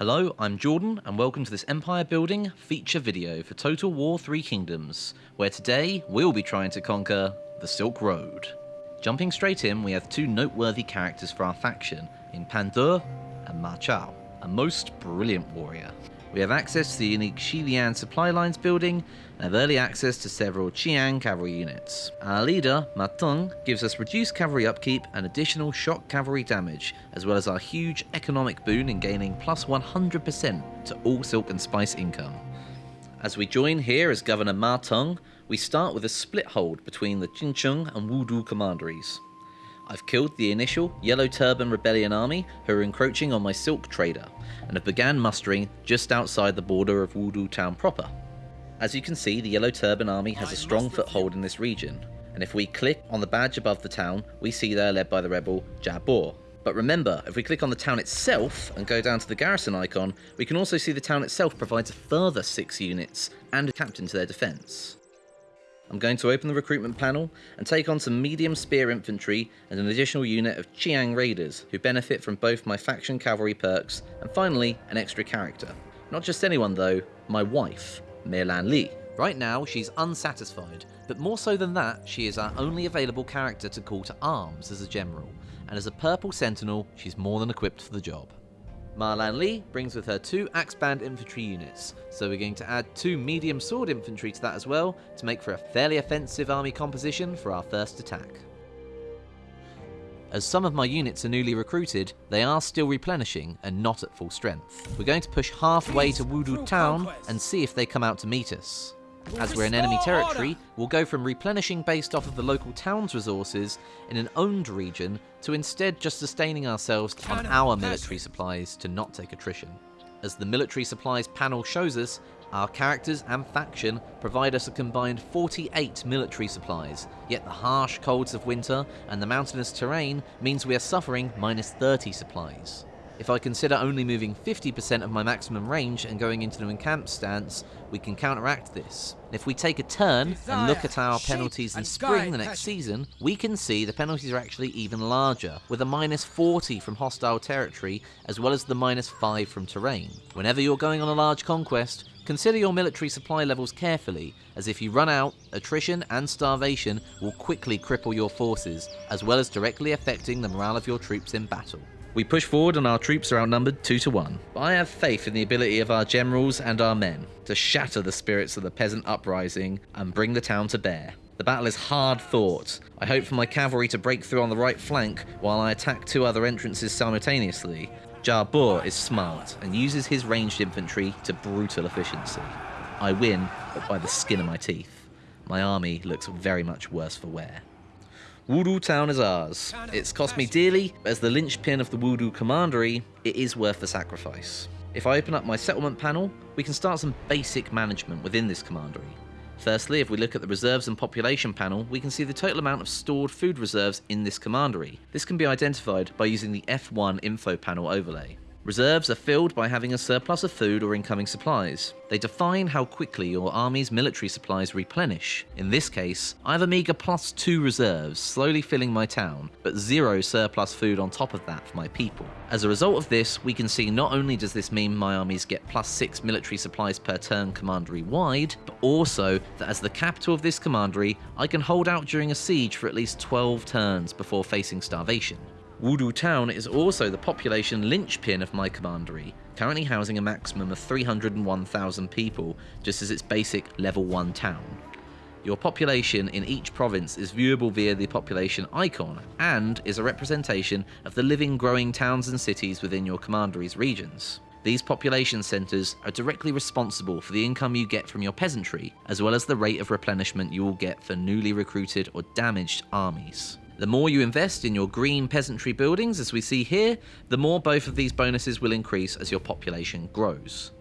Hello, I'm Jordan, and welcome to this empire building feature video for Total War 3 Kingdoms, where today we'll be trying to conquer the Silk Road. Jumping straight in, we have two noteworthy characters for our faction in Pang De and Ma Chao, a most brilliant warrior. We have access to the unique Xiliang supply lines building and have early access to several Qiang cavalry units. Our leader, Ma Teng, gives us reduced cavalry upkeep and additional shock cavalry damage, as well as our huge economic boon in gaining plus 100% to all silk and spice income. As we join here as Governor Ma Teng, we start with a split hold between the Jincheng and Wudu commanderies. I've killed the initial Yellow Turban Rebellion army who are encroaching on my silk trader, and have began mustering just outside the border of Wudu town proper. As you can see, the Yellow Turban army has a strong foothold in this region, and if we click on the badge above the town, we see they're led by the rebel Jabor. But remember, if we click on the town itself and go down to the garrison icon, we can also see the town itself provides a further 6 units and a captain to their defence. I'm going to open the recruitment panel and take on some medium spear infantry and an additional unit of Qiang raiders who benefit from both my faction cavalry perks and finally an extra character. Not just anyone though, my wife, Meilan Li. Right now she's unsatisfied, but more so than that, she is our only available character to call to arms as a general, and as a purple sentinel, she's more than equipped for the job. Ma Lee brings with her two axe band infantry units, so we're going to add two medium sword infantry to that as well to make for a fairly offensive army composition for our first attack. As some of my units are newly recruited, they are still replenishing and not at full strength. We're going to push halfway to Wudu town and see if they come out to meet us. As we're in enemy territory, we'll go from replenishing based off of the local town's resources in an owned region to instead just sustaining ourselves on our military supplies to not take attrition. As the military supplies panel shows us, our characters and faction provide us a combined 48 military supplies, yet the harsh colds of winter and the mountainous terrain means we are suffering minus 30 supplies. If I consider only moving 50% of my maximum range and going into an encamp stance, we can counteract this. If we take a turn and look at our penalties in spring the next season, we can see the penalties are actually even larger, with a minus 40 from hostile territory as well as the minus 5 from terrain. Whenever you're going on a large conquest, Consider your military supply levels carefully, as if you run out, attrition and starvation will quickly cripple your forces, as well as directly affecting the morale of your troops in battle. We push forward and our troops are outnumbered 2 to 1. But I have faith in the ability of our generals and our men to shatter the spirits of the peasant uprising and bring the town to bear. The battle is hard fought. I hope for my cavalry to break through on the right flank while I attack two other entrances simultaneously. Jabor is smart and uses his ranged infantry to brutal efficiency. I win, but by the skin of my teeth. My army looks very much worse for wear. Wudu town is ours. It's cost me dearly, but as the linchpin of the Wudu commandery, it is worth the sacrifice. If I open up my settlement panel, we can start some basic management within this commandery. Firstly, if we look at the reserves and population panel, we can see the total amount of stored food reserves in this commandery. This can be identified by using the F1 info panel overlay. Reserves are filled by having a surplus of food or incoming supplies. They define how quickly your army's military supplies replenish. In this case, I have a meager plus 2 reserves, slowly filling my town, but zero surplus food on top of that for my people. As a result of this, we can see not only does this mean my armies get plus 6 military supplies per turn commandery wide, but also that as the capital of this commandery, I can hold out during a siege for at least 12 turns before facing starvation. Wudu town is also the population linchpin of my commandery, currently housing a maximum of 301,000 people, just as its basic level 1 town. Your population in each province is viewable via the population icon and is a representation of the living growing towns and cities within your commandery's regions. These population centres are directly responsible for the income you get from your peasantry, as well as the rate of replenishment you will get for newly recruited or damaged armies. The more you invest in your green peasantry buildings, as we see here, the more both of these bonuses will increase as your population grows.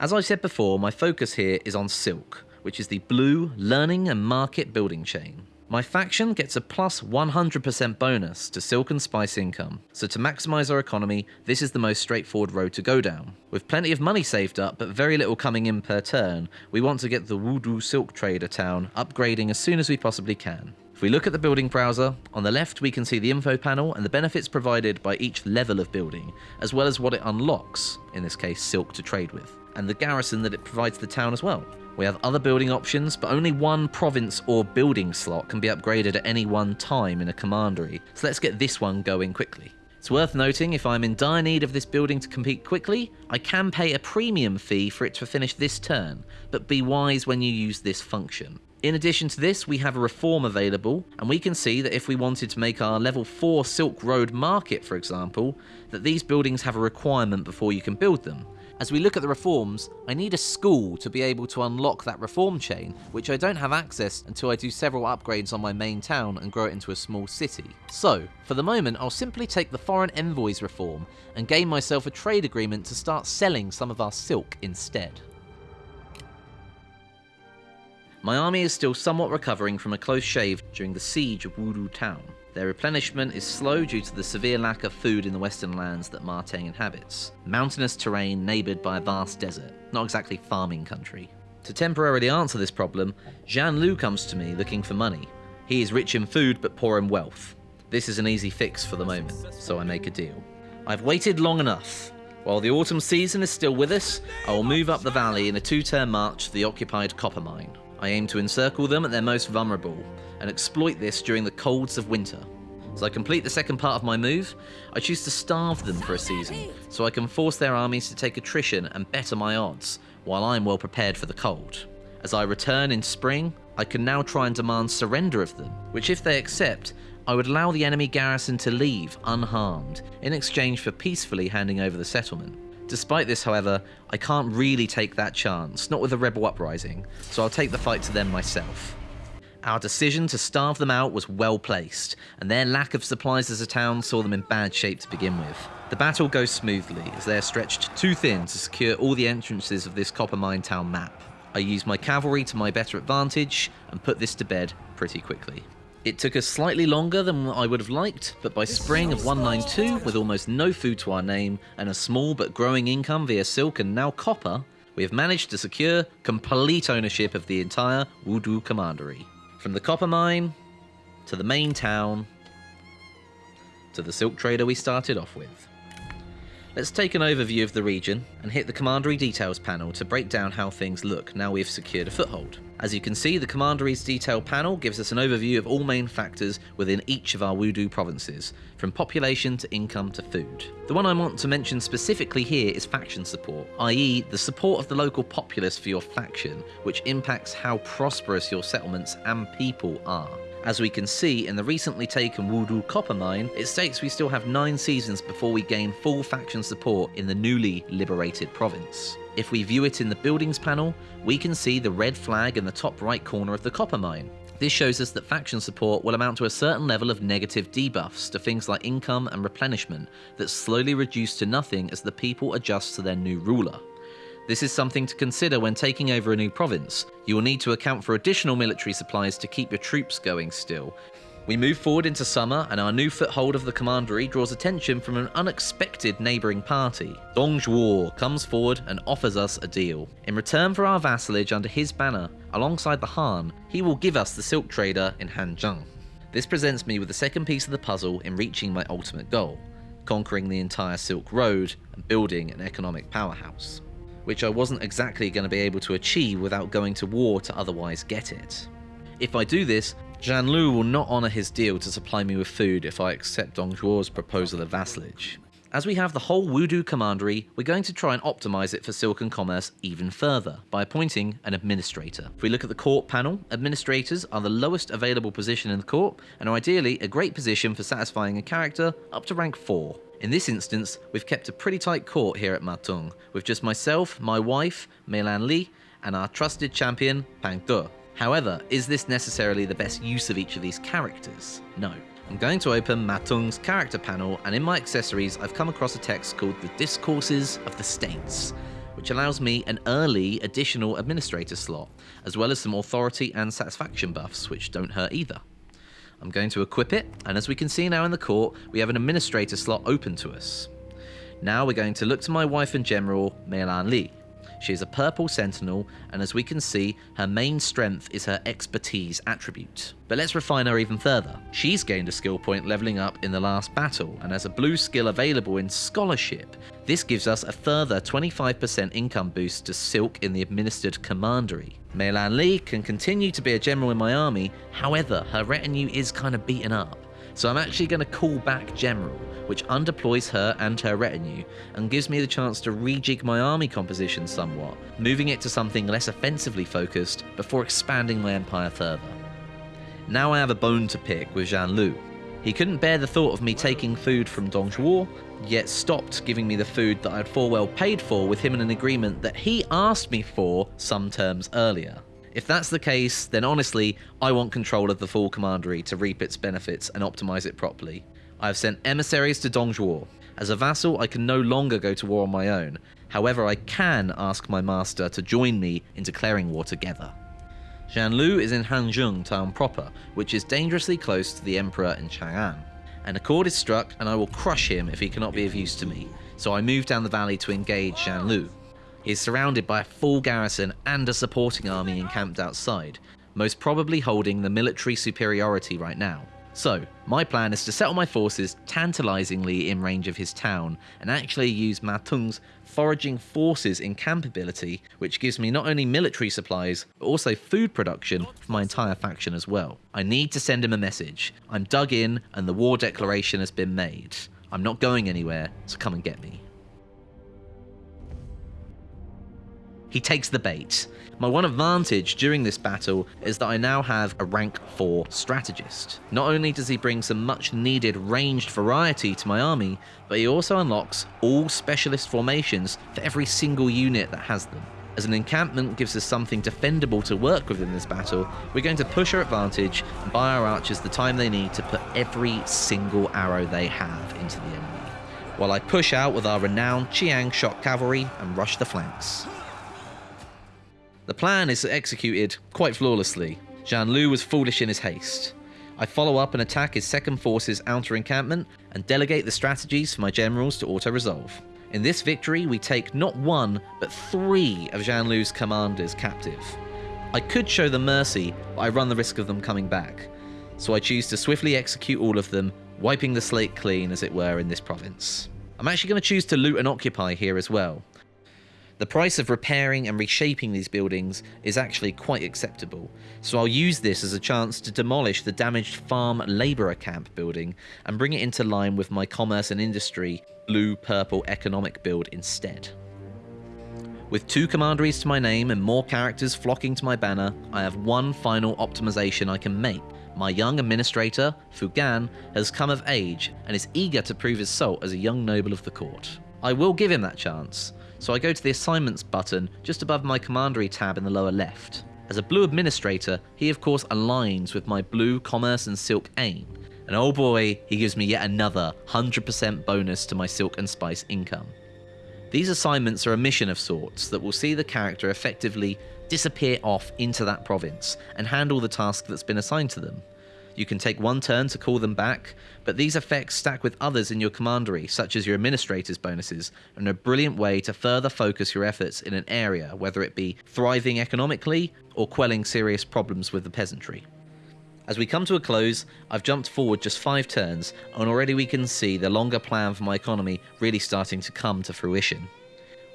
As I said before, my focus here is on Silk, which is the blue learning and market building chain. My faction gets a plus 100% bonus to Silk and Spice income, so to maximise our economy, this is the most straightforward road to go down. With plenty of money saved up, but very little coming in per turn, we want to get the Wudu Silk Trader town upgrading as soon as we possibly can. If we look at the building browser, on the left we can see the info panel and the benefits provided by each level of building, as well as what it unlocks, in this case silk to trade with, and the garrison that it provides the town as well. We have other building options, but only one province or building slot can be upgraded at any one time in a commandery, so let's get this one going quickly. It's worth noting if I'm in dire need of this building to compete quickly, I can pay a premium fee for it to finish this turn, but be wise when you use this function. In addition to this, we have a reform available, and we can see that if we wanted to make our level 4 Silk Road market, for example, that these buildings have a requirement before you can build them. As we look at the reforms, I need a school to be able to unlock that reform chain, which I don't have access until I do several upgrades on my main town and grow it into a small city. So, for the moment, I'll simply take the foreign envoys reform and gain myself a trade agreement to start selling some of our silk instead. My army is still somewhat recovering from a close shave during the siege of Wudu town. Their replenishment is slow due to the severe lack of food in the western lands that Ma Teng inhabits. Mountainous terrain neighboured by a vast desert, not exactly farming country. To temporarily answer this problem, Zhang Lu comes to me looking for money. He is rich in food but poor in wealth. This is an easy fix for the moment, so I make a deal. I've waited long enough. While the autumn season is still with us, I will move up the valley in a two-turn march to the occupied copper mine. I aim to encircle them at their most vulnerable, and exploit this during the colds of winter. As I complete the second part of my move, I choose to starve them for a season, so I can force their armies to take attrition and better my odds, while I'm well prepared for the cold. As I return in spring, I can now try and demand surrender of them, which if they accept, I would allow the enemy garrison to leave unharmed, in exchange for peacefully handing over the settlement. Despite this, however, I can't really take that chance, not with a rebel uprising, so I'll take the fight to them myself. Our decision to starve them out was well placed, and their lack of supplies as a town saw them in bad shape to begin with. The battle goes smoothly, as they are stretched too thin to secure all the entrances of this copper mine town map. I use my cavalry to my better advantage, and put this to bed pretty quickly. It took us slightly longer than I would have liked, but by spring of 192, with almost no food to our name and a small but growing income via silk and now copper, we have managed to secure complete ownership of the entire Wudu Commandery. From the copper mine, to the main town, to the silk trader we started off with. Let's take an overview of the region and hit the Commandery details panel to break down how things look now we've secured a foothold. As you can see, the Commandery's detail panel gives us an overview of all main factors within each of our Wudu provinces, from population to income to food. The one I want to mention specifically here is faction support, i.e. the support of the local populace for your faction, which impacts how prosperous your settlements and people are. As we can see in the recently taken Wudu copper mine, it states we still have 9 seasons before we gain full faction support in the newly liberated province. If we view it in the buildings panel, we can see the red flag in the top right corner of the copper mine. This shows us that faction support will amount to a certain level of negative debuffs to things like income and replenishment that slowly reduce to nothing as the people adjust to their new ruler. This is something to consider when taking over a new province. You will need to account for additional military supplies to keep your troops going still. We move forward into summer, and our new foothold of the commandery draws attention from an unexpected neighbouring party. Dong Zhuo comes forward and offers us a deal. In return for our vassalage under his banner, alongside the Han, he will give us the silk trader in Hanzhong. This presents me with the second piece of the puzzle in reaching my ultimate goal, conquering the entire Silk Road and building an economic powerhouse which I wasn't exactly going to be able to achieve without going to war to otherwise get it. If I do this, Zhang Lu will not honour his deal to supply me with food if I accept Dong Zhuo's proposal of vassalage. As we have the whole Wudu commandery, we're going to try and optimise it for Silken Commerce even further by appointing an administrator. If we look at the court panel, administrators are the lowest available position in the court and are ideally a great position for satisfying a character up to rank 4. In this instance, we've kept a pretty tight court here at Ma Teng, with just myself, my wife, Meilan Li, and our trusted champion, Pang De. However, is this necessarily the best use of each of these characters? No. I'm going to open Ma Teng's character panel, and in my accessories, I've come across a text called The Discourses of the States, which allows me an early additional administrator slot, as well as some authority and satisfaction buffs, which don't hurt either. I'm going to equip it, and as we can see now in the court, we have an administrator slot open to us. Now we're going to look to my wife and general, Meilan Li. She is a purple sentinel, and as we can see, her main strength is her expertise attribute. But let's refine her even further. She's gained a skill point leveling up in the last battle, and has a blue skill available in Scholarship. This gives us a further 25% income boost to Silk in the administered commandery. Mei Lan Li can continue to be a general in my army, however, her retinue is kind of beaten up. So I'm actually going to call back General, which undeploys her and her retinue, and gives me the chance to rejig my army composition somewhat, moving it to something less offensively focused before expanding my empire further. Now I have a bone to pick with Zhang Lu. He couldn't bear the thought of me taking food from Dong Zhuo, yet stopped giving me the food that I'd full well paid for with him in an agreement that he asked me for some terms earlier. If that's the case, then honestly, I want control of the full commandery to reap its benefits and optimize it properly. I have sent emissaries to Dongzhuo. As a vassal, I can no longer go to war on my own. However, I can ask my master to join me in declaring war together. Lu is in Hanzhong town proper, which is dangerously close to the Emperor in Chang'an. An accord is struck, and I will crush him if he cannot be of use to me, so I move down the valley to engage Lu. He is surrounded by a full garrison and a supporting army encamped outside, most probably holding the military superiority right now. So, my plan is to settle my forces tantalizingly in range of his town and actually use Ma Teng's foraging forces in camp ability, which gives me not only military supplies, but also food production for my entire faction as well. I need to send him a message. I'm dug in and the war declaration has been made. I'm not going anywhere, so come and get me. He takes the bait. My one advantage during this battle is that I now have a rank 4 strategist. Not only does he bring some much needed ranged variety to my army, but he also unlocks all specialist formations for every single unit that has them. As an encampment gives us something defendable to work with in this battle, we're going to push our advantage and buy our archers the time they need to put every single arrow they have into the enemy, while I push out with our renowned Qiang shock cavalry and rush the flanks. The plan is executed quite flawlessly. Zhang Lu was foolish in his haste. I follow up and attack his second force's outer encampment and delegate the strategies for my generals to auto-resolve. In this victory, we take not one, but three of Zhang Lu's commanders captive. I could show them mercy, but I run the risk of them coming back. So I choose to swiftly execute all of them, wiping the slate clean, as it were, in this province. I'm actually going to choose to loot and occupy here as well. The price of repairing and reshaping these buildings is actually quite acceptable, so I'll use this as a chance to demolish the damaged farm labourer camp building and bring it into line with my commerce and industry blue-purple economic build instead. With two commanderies to my name and more characters flocking to my banner, I have one final optimization I can make. My young administrator, Fu Gan, has come of age and is eager to prove his salt as a young noble of the court. I will give him that chance, so I go to the Assignments button just above my Commandery tab in the lower left. As a blue administrator, he of course aligns with my blue Commerce and Silk aim, and oh boy, he gives me yet another 100% bonus to my Silk and Spice income. These assignments are a mission of sorts that will see the character effectively disappear off into that province and handle the task that's been assigned to them. You can take one turn to call them back, but these effects stack with others in your commandery, such as your administrator's bonuses, and are a brilliant way to further focus your efforts in an area, whether it be thriving economically or quelling serious problems with the peasantry. As we come to a close, I've jumped forward just five turns, and already we can see the longer plan for my economy really starting to come to fruition.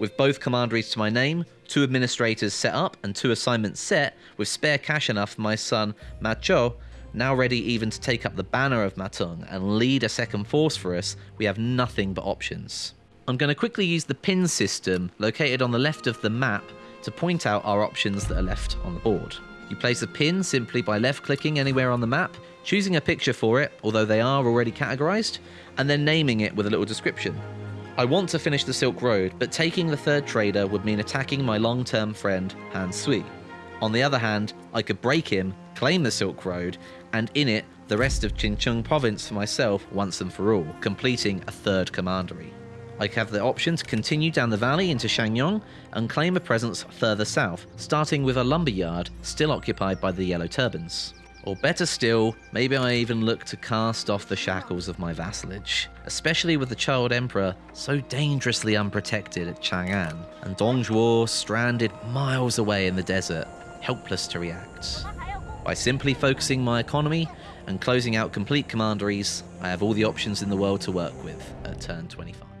With both commanderies to my name, two administrators set up, and two assignments set, with spare cash enough for my son, Ma Chao, now ready even to take up the banner of Ma Teng and lead a second force for us, we have nothing but options. I'm going to quickly use the pin system located on the left of the map to point out our options that are left on the board. You place a pin simply by left clicking anywhere on the map, choosing a picture for it, although they are already categorized, and then naming it with a little description. I want to finish the Silk Road, but taking the third trader would mean attacking my long-term friend Han Sui. On the other hand, I could break him, claim the Silk Road, and in it, the rest of Jincheng province for myself once and for all, completing a third commandery. I have the option to continue down the valley into Shangyong and claim a presence further south, starting with a lumber yard still occupied by the Yellow Turbans. Or better still, maybe I even look to cast off the shackles of my vassalage, especially with the Child Emperor so dangerously unprotected at Chang'an, and Dong Zhuo stranded miles away in the desert, helpless to react. By simply focusing my economy and closing out complete commanderies, I have all the options in the world to work with at turn 25.